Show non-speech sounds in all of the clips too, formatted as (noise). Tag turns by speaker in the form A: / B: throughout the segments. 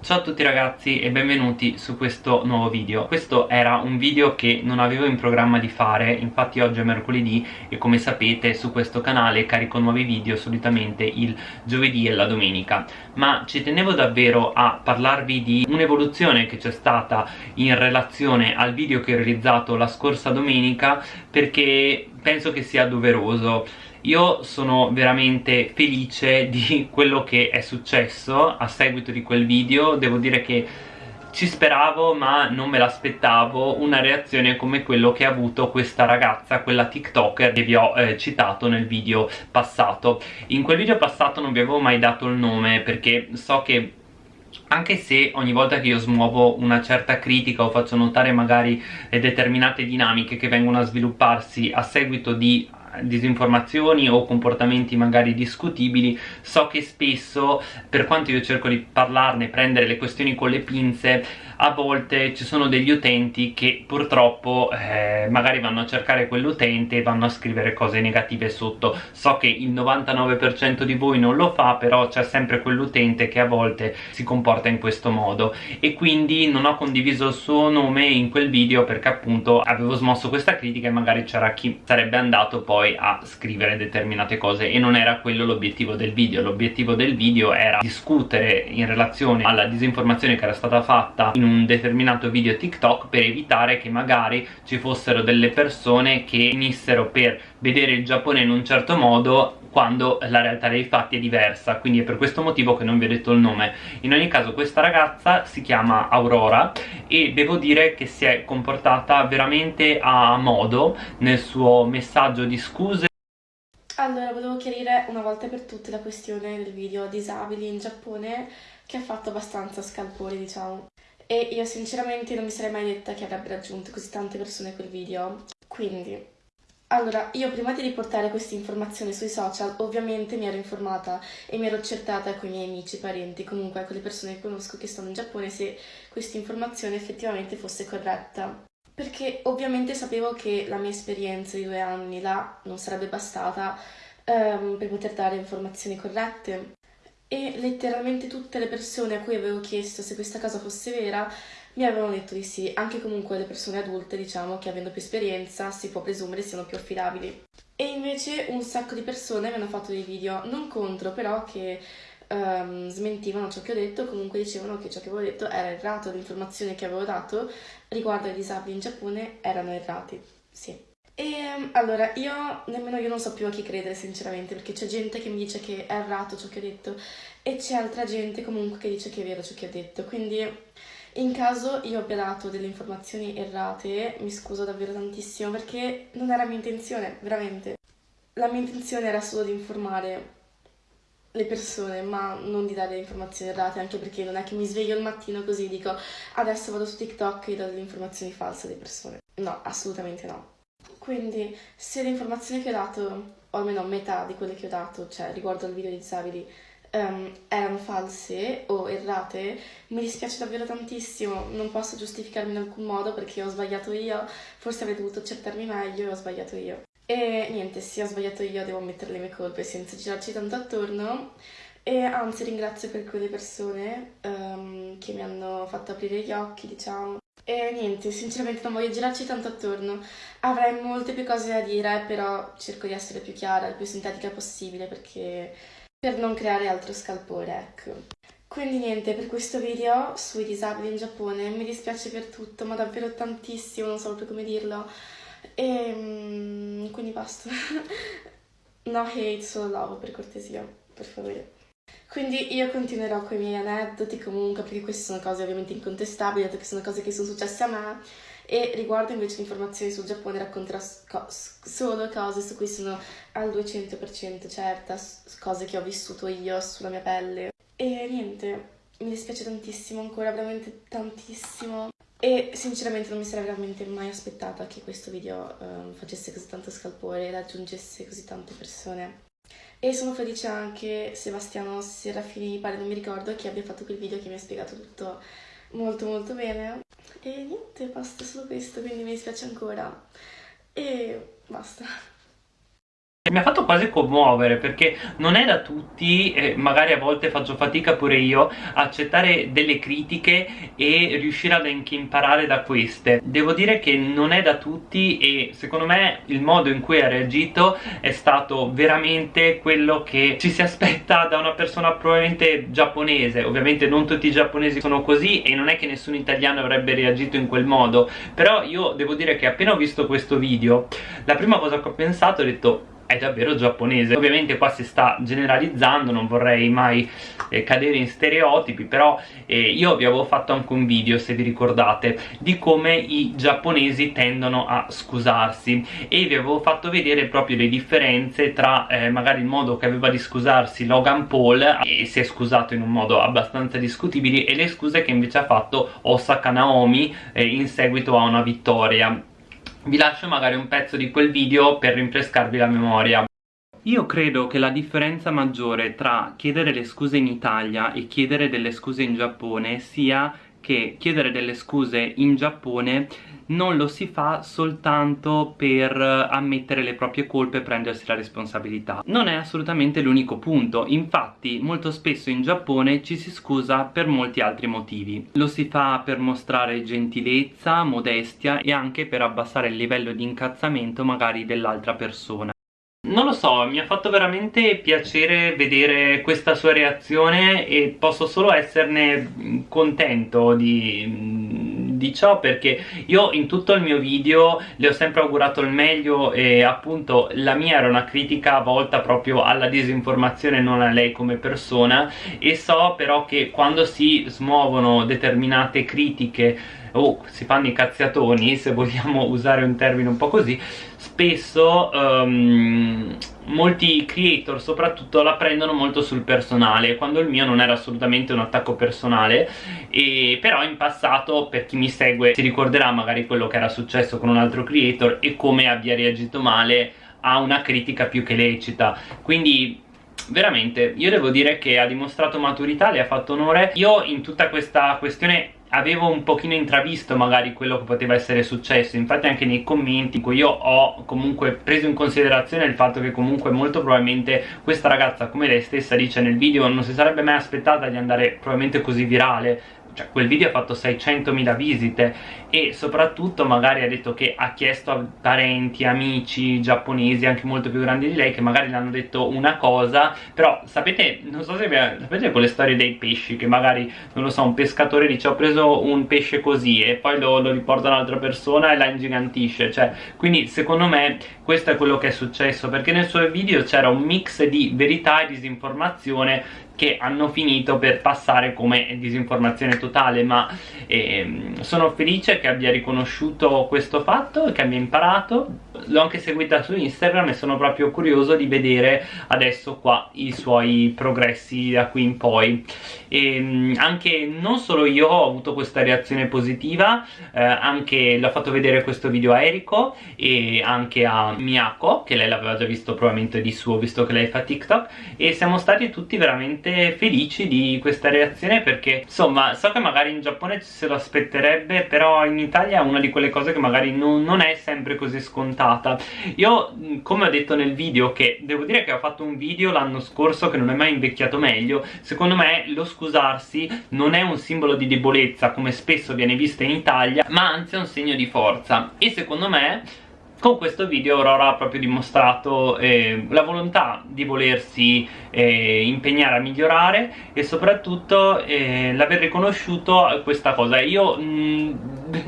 A: Ciao a tutti ragazzi e benvenuti su questo nuovo video. Questo era un video che non avevo in programma di fare Infatti oggi è mercoledì e come sapete su questo canale carico nuovi video solitamente il giovedì e la domenica. Ma ci tenevo davvero a parlarvi di un'evoluzione che c'è stata in relazione al video che ho realizzato la scorsa domenica Perché penso che sia doveroso. Io sono veramente felice (laughs) di quello che è successo a seguito di quel video. Devo dire che ci speravo ma non me l'aspettavo una reazione come quello che ha avuto questa ragazza, quella tiktoker che vi ho eh, citato nel video passato. In quel video passato non vi avevo mai dato il nome perché so che anche se ogni volta che io smuovo una certa critica o faccio notare magari determinate dinamiche che vengono a svilupparsi a seguito di disinformazioni o comportamenti magari discutibili so che spesso per quanto io cerco di parlarne prendere le questioni con le pinze a volte ci sono degli utenti che purtroppo eh, magari vanno a cercare quell'utente e vanno a scrivere cose negative sotto. So che il 99% di voi non lo fa però c'è sempre quell'utente che a volte si comporta in questo modo. E quindi non ho condiviso il suo nome in quel video perché appunto avevo smosso questa critica e magari c'era chi sarebbe andato poi a scrivere determinate cose e non era quello l'obiettivo del video. L'obiettivo del video era discutere in relazione alla disinformazione che era stata fatta in un determinato video TikTok per evitare che magari ci fossero delle persone che finissero per vedere il Giappone in un certo modo quando la realtà dei fatti è diversa quindi è per questo motivo che non vi ho detto il nome. In ogni caso questa ragazza si chiama Aurora e devo dire che si è comportata veramente a modo nel suo messaggio di scuse.
B: Allora, volevo chiarire una volta per tutte la questione del video disabili in Giappone che ha fatto abbastanza scalpore, diciamo. E io sinceramente non mi sarei mai detta che avrebbe raggiunto così tante persone quel video. Quindi, allora, io prima di riportare queste informazioni sui social ovviamente mi ero informata e mi ero accertata con i miei amici, parenti, comunque con le persone che conosco che stanno in Giappone se questa informazione effettivamente fosse corretta. Perché ovviamente sapevo che la mia esperienza di due anni là non sarebbe bastata um, per poter dare informazioni corrette e letteralmente tutte le persone a cui avevo chiesto se questa cosa fosse vera mi avevano detto di sì, anche comunque le persone adulte, diciamo, che avendo più esperienza si può presumere siano più affidabili. E invece un sacco di persone mi hanno fatto dei video, non contro, però che um, smentivano ciò che ho detto, comunque dicevano che ciò che avevo detto era errato, le informazioni che avevo dato riguardo ai disabili in Giappone erano errati, sì. E allora, io nemmeno io non so più a chi credere sinceramente, perché c'è gente che mi dice che è errato ciò che ho detto e c'è altra gente comunque che dice che è vero ciò che ho detto, quindi in caso io abbia dato delle informazioni errate, mi scuso davvero tantissimo perché non era mia intenzione, veramente. La mia intenzione era solo di informare le persone, ma non di dare informazioni errate, anche perché non è che mi sveglio il mattino così e dico adesso vado su TikTok e do delle informazioni false alle persone. No, assolutamente no. Quindi se le informazioni che ho dato, o almeno metà di quelle che ho dato, cioè riguardo al video di disabili, um, erano false o errate, mi dispiace davvero tantissimo, non posso giustificarmi in alcun modo perché ho sbagliato io, forse avrei dovuto accettarmi meglio e ho sbagliato io. E niente, se ho sbagliato io devo mettere le mie colpe senza girarci tanto attorno. E anzi ringrazio per quelle persone um, che mi hanno fatto aprire gli occhi, diciamo, e niente, sinceramente non voglio girarci tanto attorno. Avrei molte più cose da dire, però cerco di essere più chiara, il più sintetica possibile, perché per non creare altro scalpore, ecco. Quindi niente, per questo video sui disabili in Giappone mi dispiace per tutto, ma davvero tantissimo, non so proprio come dirlo. E mm, quindi basta. (laughs) no hate, solo love, per cortesia, per favore. Quindi io continuerò con i miei aneddoti comunque, perché queste sono cose ovviamente incontestabili, dato che sono cose che sono successe a me, e riguardo invece le informazioni sul Giappone racconterò co solo cose su cui sono al 200% certa, cose che ho vissuto io sulla mia pelle. E niente, mi dispiace tantissimo ancora, veramente tantissimo. E sinceramente non mi sarei veramente mai aspettata che questo video um, facesse così tanto scalpore e raggiungesse così tante persone. E sono felice anche Sebastiano Serafini, pare non mi ricordo, che abbia fatto quel video che mi ha spiegato tutto molto molto bene. E niente, basta solo questo, quindi mi dispiace ancora. E basta.
A: Mi ha fatto quasi commuovere perché non è da tutti, eh, magari a volte faccio fatica pure io, accettare delle critiche e riuscire ad anche imparare da queste. Devo dire che non è da tutti e secondo me il modo in cui ha reagito è stato veramente quello che ci si aspetta da una persona probabilmente giapponese. Ovviamente non tutti i giapponesi sono così e non è che nessun italiano avrebbe reagito in quel modo, però io devo dire che appena ho visto questo video, la prima cosa che ho pensato ho detto è davvero giapponese. Ovviamente qua si sta generalizzando non vorrei mai eh, cadere in stereotipi però eh, io vi avevo fatto anche un video se vi ricordate di come i giapponesi tendono a scusarsi. E vi avevo fatto vedere proprio le differenze tra eh, magari il modo che aveva di scusarsi Logan Paul e si è scusato in un modo abbastanza discutibile e le scuse che invece ha fatto Osaka Naomi eh, in seguito a una vittoria vi lascio magari un pezzo di quel video per rinfrescarvi la memoria. Io credo che la differenza maggiore tra chiedere le scuse in Italia e chiedere delle scuse in Giappone sia che chiedere delle scuse in Giappone non lo si fa soltanto per ammettere le proprie colpe e prendersi la responsabilità. Non è assolutamente l'unico punto, infatti molto spesso in Giappone ci si scusa per molti altri motivi. Lo si fa per mostrare gentilezza, modestia e anche per abbassare il livello di incazzamento magari dell'altra persona. Non lo so, mi ha fatto veramente piacere vedere questa sua reazione e posso solo esserne contento di, di, ciò perché io in tutto il mio video le ho sempre augurato il meglio e appunto la mia era una critica volta proprio alla disinformazione non a lei come persona e so però che quando si smuovono determinate critiche o si fanno i cazziatoni se vogliamo (laughs) usare un termine un po' così. Spesso um, molti creator soprattutto la prendono molto sul personale quando il mio non era assolutamente un attacco personale. E però in passato per chi mi segue si ricorderà magari quello che era successo con un altro creator e come abbia reagito male a una critica più che lecita. Quindi veramente io devo dire che ha dimostrato maturità, le ha fatto onore. Io in tutta questa questione avevo un pochino intravisto magari quello che poteva essere successo. Infatti anche nei commenti in cui io ho comunque preso in considerazione il fatto che comunque molto probabilmente questa ragazza come lei stessa dice nel video non si sarebbe mai aspettata di andare probabilmente così virale cioè quel video ha fatto 600.000 visite e soprattutto magari ha detto che ha chiesto a parenti, amici giapponesi anche molto più grandi di lei che magari le hanno detto una cosa. Però sapete, non so se vi sapete quelle storie dei pesci che magari, non lo so, un pescatore dice ho preso un pesce così e poi lo, lo riporta un'altra persona e la ingigantisce. Cioè, quindi secondo me questo è quello che è successo perché nel suo video c'era un mix di verità e disinformazione che hanno finito per passare come disinformazione totale ma ehm, sono felice che abbia riconosciuto questo fatto e che abbia imparato. L'ho anche seguita su Instagram e sono proprio curioso di vedere adesso qua i suoi progressi da qui in poi. E ehm, anche non solo io ho avuto questa reazione positiva eh, anche l'ho fatto vedere questo video a Eriko e anche a Miyako che lei l'aveva già visto probabilmente di suo visto che lei fa TikTok e siamo stati tutti veramente felici di questa reazione perché insomma so che magari in Giappone se lo aspetterebbe però in Italia è una di quelle cose che magari non, non è sempre così scontata. Io come ho detto nel video che devo dire che ho fatto un video l'anno scorso che non è mai invecchiato meglio secondo me lo scusarsi non è un simbolo di debolezza come spesso viene visto in Italia ma anzi è un segno di forza. E secondo me con questo video Aurora ha proprio dimostrato eh, la volontà di volersi eh, impegnare a migliorare e soprattutto eh, l'aver riconosciuto questa cosa. Io mh, mm,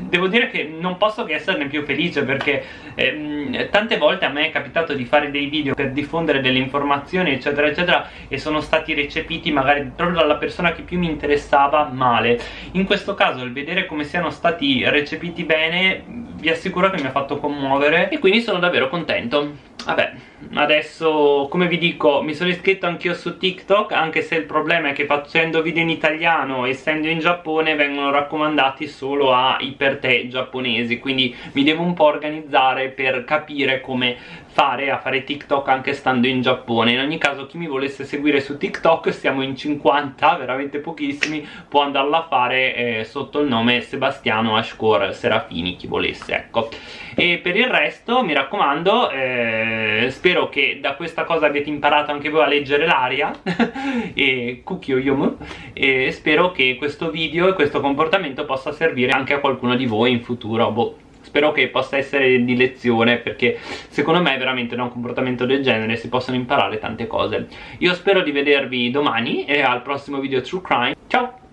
A: devo dire che non posso che esserne più felice perché eh, tante volte a me è capitato di fare dei video per diffondere delle informazioni eccetera eccetera e sono stati recepiti magari proprio dalla persona che più mi interessava male. In questo caso il vedere come siano stati recepiti bene vi assicuro che mi ha fatto commuovere e quindi sono davvero contento. Vabbè, adesso come vi dico mi sono iscritto anch'io su TikTok anche se il problema è che facendo video in italiano essendo in Giappone vengono raccomandati solo ai per te giapponesi quindi mi devo un po' organizzare per capire come fare a fare TikTok anche stando in Giappone. In ogni caso chi mi volesse seguire su TikTok siamo in 50 veramente pochissimi può andarla a fare eh, sotto il nome Sebastiano Ashcore Serafini chi volesse ecco. E per il resto mi raccomando eh, spero che da questa cosa abbiate imparato anche voi a leggere l'aria (laughs) e Kukyoyomu e spero che questo video e questo comportamento possa servire anche a qualcuno di voi in futuro boh spero che possa essere di lezione perché secondo me veramente da un comportamento del genere si possono imparare tante cose io spero di vedervi domani e al prossimo video True Crime ciao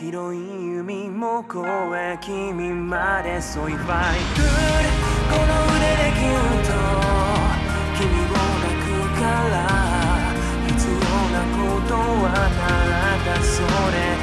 A: 広い海も越え君までそういっぱいこの腕でぎゅっと
C: ら必要なことはなただそれ。